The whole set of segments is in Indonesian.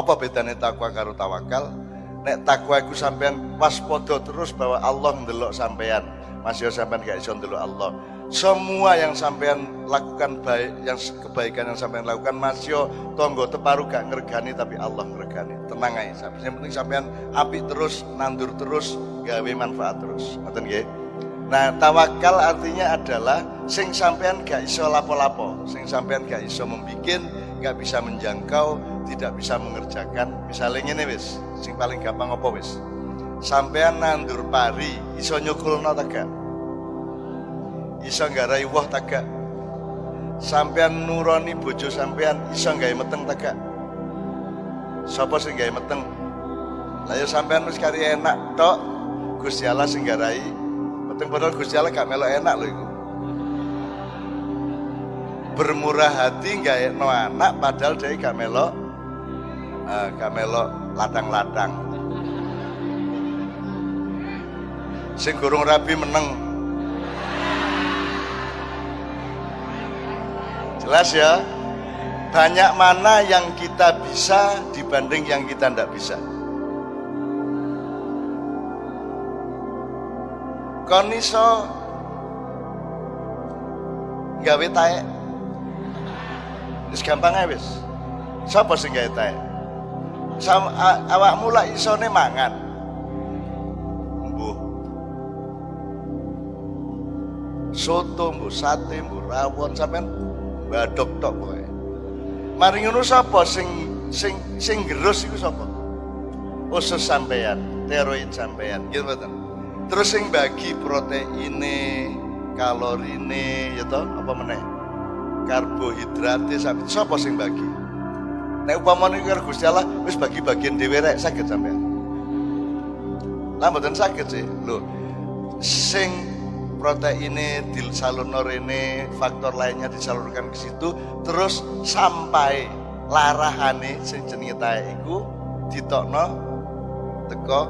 Apa bedanya takwa karo tawakal? Nek takwa iku sampean waspada terus bahwa Allah ndelok sampean. Masih sampean gak iso ndelok Allah. Semua yang sampean lakukan baik, yang kebaikan yang sampean lakukan masih tonggo teparu gak ngergani tapi Allah ngergani. Tenang aja. Yang penting sampean api terus, nandur terus, gawe manfaat terus. Ngoten nggih? Nah, tawakal artinya adalah sing sampean gak iso lapo-lapo, sing sampean gak iso membikin, gak bisa menjangkau, tidak bisa mengerjakan. Misalnya ini wis, sing paling gampang apa wis? Sampean nandur pari, iso nyukulno ta gak? Iso nggarai woh ta gak? Sampean nuroni bojo sampean iso gawe meteng ta gak? Sapa sing gawe meteng? Lah ya sampean wis kari enak tok, Gusti Allah sing garai Teng padahal Gusti Allah gak melok enak loh itu. Bermurah hati nggak no anak padahal dia gak melok uh, gak melok ladang-ladang. Sing gurung rabi meneng. Jelas ya? Banyak mana yang kita bisa dibanding yang kita tidak bisa. kon iso gawe tae wis gampang ae wis sapa sing gawe tae Sama, awakmu lak isone mangan? Mbuh. Soto mbuh sate mbuh rawon sampean badok tok kowe mari ngono sapa sing sing sing gerus iku sapa? Usus sampean teroid sampean gitu betul terus yang bagi proteine kalorine ya toh apa meneh? Karbohidratnya sampai siapa sing bagi nek upamane karo Gusti Allah wis bagi bagian dhewe rek saged sampean lah mboten saged sih lho sing proteine disalurno rene faktor lainnya disalurkan ke situ terus sampai larahane sing jenenge tae iku ditokno teko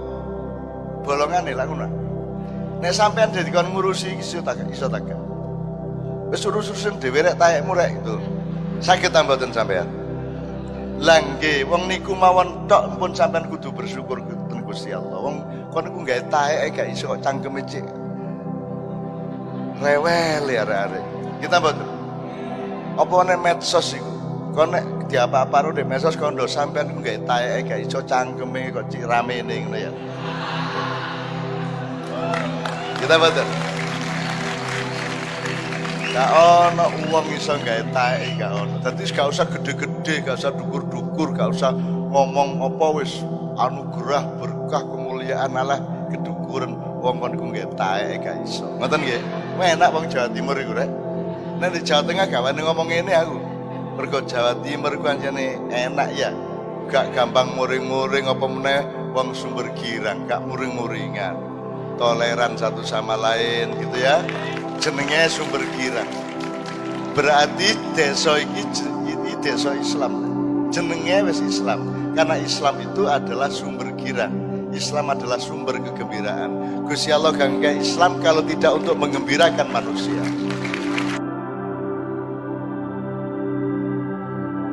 bolongane lah ngono Nek sampean jadi kon ngurusi iso tak iso tak. Wis urus-urusin dhewe rek taekmu rek itu. Sakit tambahan sampean. Langge wong niku mawon tok pun sampean kudu bersyukur ten Gusti Allah. Wong kon niku gawe taek gak iso cangkeme cek. Rewel ya arek Kita mboten. Apa nek medsos iku? Kon nek diapa-apa ro medsos kon ndo sampean ku gawe taek gak iso cangkeme kok cik ramene ngono ya. Kita betul. Gak ono uang bisa gawe tae gak ono. Dadi gak usah gede-gede, gak usah dukur-dukur, gak usah ngomong apa wis anugerah berkah kemuliaan Allah kedukuran wong kon ku gawe tae gak iso. Ngoten nggih? Enak wong Jawa Timur iku rek. Nek di Jawa Tengah gak wani ngomong ini aku. Mergo Jawa Timur ku anjane enak ya. Gak gampang muring-muring apa meneh wong sumber girang, gak muring-muringan toleran satu sama lain gitu ya jenenge sumber girang berarti desa ini, ini desa Islam. Jenenge wis Islam. Karena Islam itu adalah sumber girang Islam adalah sumber kegembiraan. Gusti Allah gak Islam kalau tidak untuk mengembirakan manusia